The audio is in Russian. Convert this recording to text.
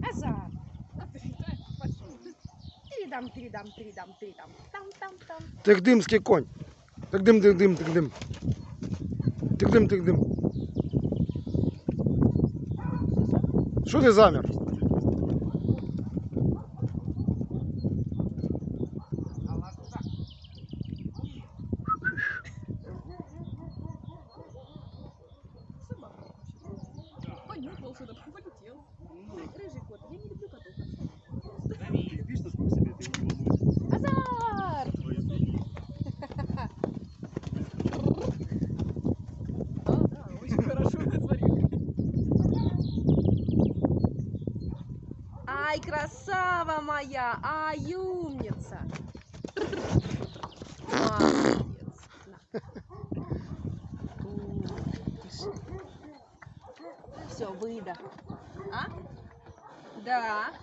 Азар. Передам, передам, передам, передам. Там, там, там. Тихдимський конь. Тихдим, тихдим, тихдим. Тихдим, тихдим. Що ти замір? Понюхал что-то, полетел. Рыжий кот, я не люблю котов. Видишь, насколько себе ты его Азар! Да, да, очень хорошо, смотри. Ай, красава моя! Ай, умница! Молодец. Все, выдох. А? Да.